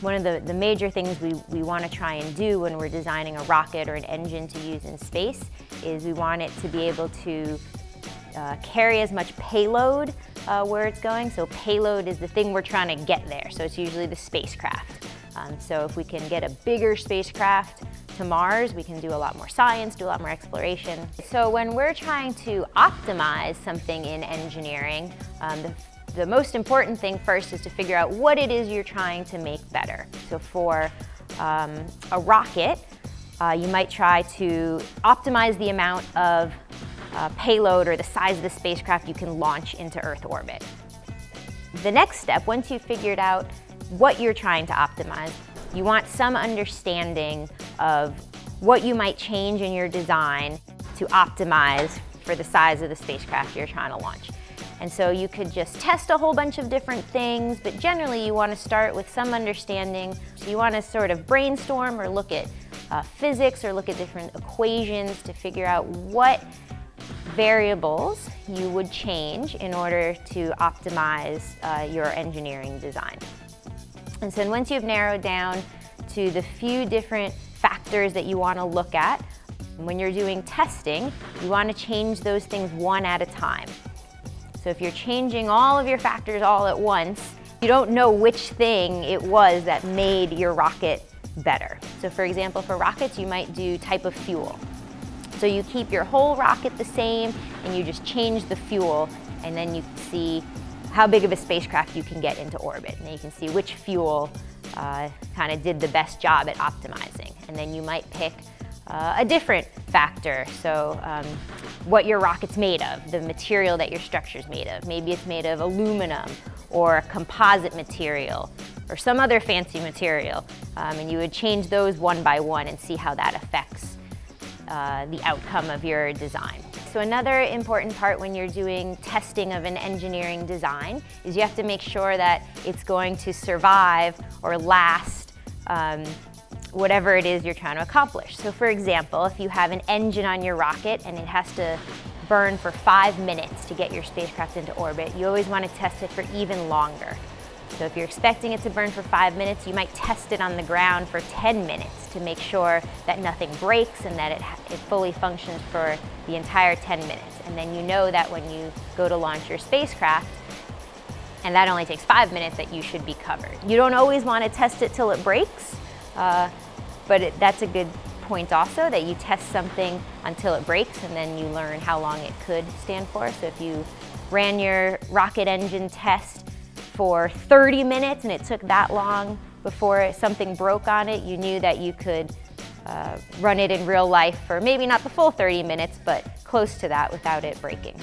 One of the, the major things we, we want to try and do when we're designing a rocket or an engine to use in space is we want it to be able to uh, carry as much payload uh, where it's going. So payload is the thing we're trying to get there. So it's usually the spacecraft. Um, so if we can get a bigger spacecraft to Mars, we can do a lot more science, do a lot more exploration. So when we're trying to optimize something in engineering, um, the, the most important thing first is to figure out what it is you're trying to make better. So for um, a rocket, uh, you might try to optimize the amount of uh, payload or the size of the spacecraft you can launch into Earth orbit. The next step, once you've figured out what you're trying to optimize, you want some understanding of what you might change in your design to optimize for the size of the spacecraft you're trying to launch. And so you could just test a whole bunch of different things, but generally you want to start with some understanding. So you want to sort of brainstorm or look at uh, physics or look at different equations to figure out what variables you would change in order to optimize uh, your engineering design. And so once you've narrowed down to the few different factors that you want to look at, when you're doing testing, you want to change those things one at a time. So if you're changing all of your factors all at once, you don't know which thing it was that made your rocket better. So for example, for rockets, you might do type of fuel. So you keep your whole rocket the same and you just change the fuel and then you see how big of a spacecraft you can get into orbit. And you can see which fuel uh, kind of did the best job at optimizing. And then you might pick uh, a different factor. So um, what your rocket's made of, the material that your structure's made of. Maybe it's made of aluminum or composite material or some other fancy material. Um, and you would change those one by one and see how that affects uh, the outcome of your design. So another important part when you're doing testing of an engineering design is you have to make sure that it's going to survive or last um, whatever it is you're trying to accomplish. So for example, if you have an engine on your rocket and it has to burn for five minutes to get your spacecraft into orbit, you always want to test it for even longer. So if you're expecting it to burn for five minutes, you might test it on the ground for 10 minutes to make sure that nothing breaks and that it, it fully functions for the entire 10 minutes. And then you know that when you go to launch your spacecraft, and that only takes five minutes, that you should be covered. You don't always want to test it till it breaks, uh, but it, that's a good point also, that you test something until it breaks and then you learn how long it could stand for. So if you ran your rocket engine test for 30 minutes and it took that long before something broke on it, you knew that you could uh, run it in real life for maybe not the full 30 minutes, but close to that without it breaking.